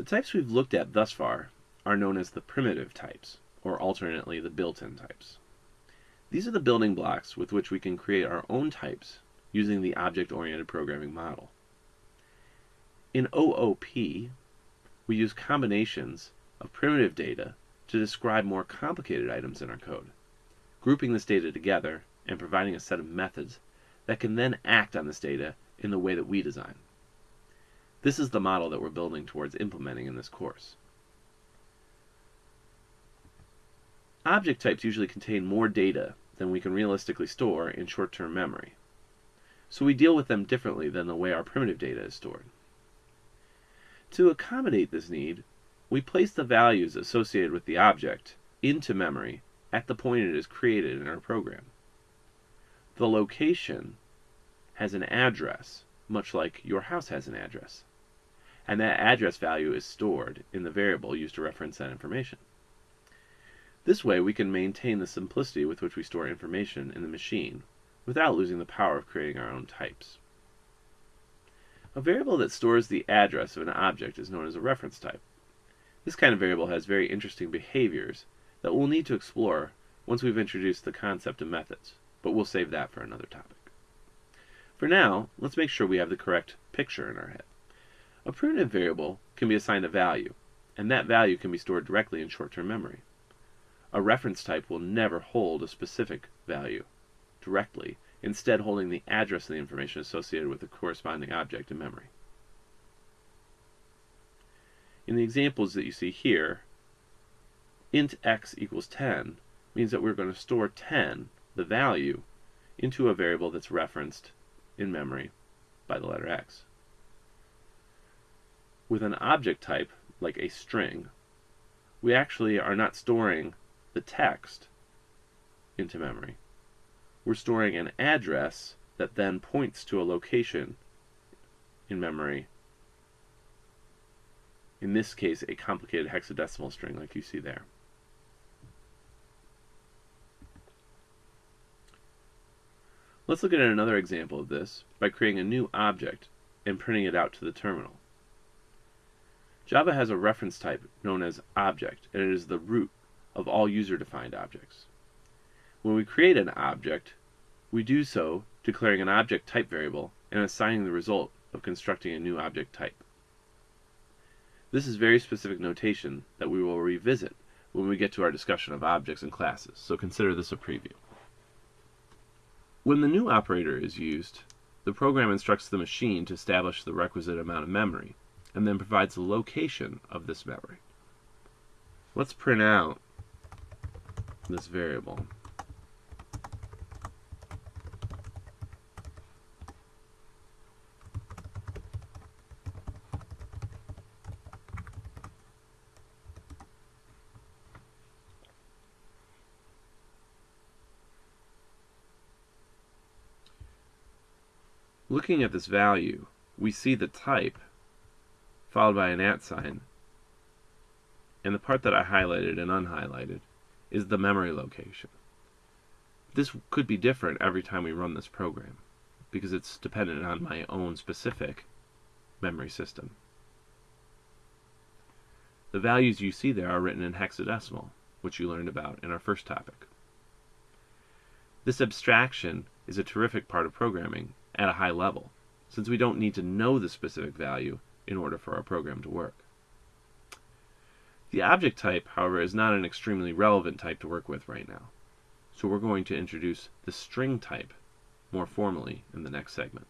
The types we've looked at thus far are known as the primitive types, or alternately the built-in types. These are the building blocks with which we can create our own types using the object-oriented programming model. In OOP, we use combinations of primitive data to describe more complicated items in our code, grouping this data together and providing a set of methods that can then act on this data in the way that we design. This is the model that we're building towards implementing in this course. Object types usually contain more data than we can realistically store in short-term memory. So we deal with them differently than the way our primitive data is stored. To accommodate this need, we place the values associated with the object into memory at the point it is created in our program. The location has an address, much like your house has an address and that address value is stored in the variable used to reference that information. This way we can maintain the simplicity with which we store information in the machine without losing the power of creating our own types. A variable that stores the address of an object is known as a reference type. This kind of variable has very interesting behaviors that we'll need to explore once we've introduced the concept of methods, but we'll save that for another topic. For now, let's make sure we have the correct picture in our head. A primitive variable can be assigned a value, and that value can be stored directly in short-term memory. A reference type will never hold a specific value directly, instead holding the address of the information associated with the corresponding object in memory. In the examples that you see here, int x equals 10 means that we're going to store 10, the value, into a variable that's referenced in memory by the letter x. With an object type, like a string, we actually are not storing the text into memory. We're storing an address that then points to a location in memory. In this case, a complicated hexadecimal string like you see there. Let's look at another example of this by creating a new object and printing it out to the terminal. Java has a reference type known as object, and it is the root of all user-defined objects. When we create an object, we do so declaring an object type variable and assigning the result of constructing a new object type. This is very specific notation that we will revisit when we get to our discussion of objects and classes, so consider this a preview. When the new operator is used, the program instructs the machine to establish the requisite amount of memory, and then provides the location of this memory. Let's print out this variable. Looking at this value, we see the type followed by an at sign. And the part that I highlighted and unhighlighted is the memory location. This could be different every time we run this program because it's dependent on my own specific memory system. The values you see there are written in hexadecimal, which you learned about in our first topic. This abstraction is a terrific part of programming at a high level, since we don't need to know the specific value in order for our program to work. The object type, however, is not an extremely relevant type to work with right now. So we're going to introduce the string type more formally in the next segment.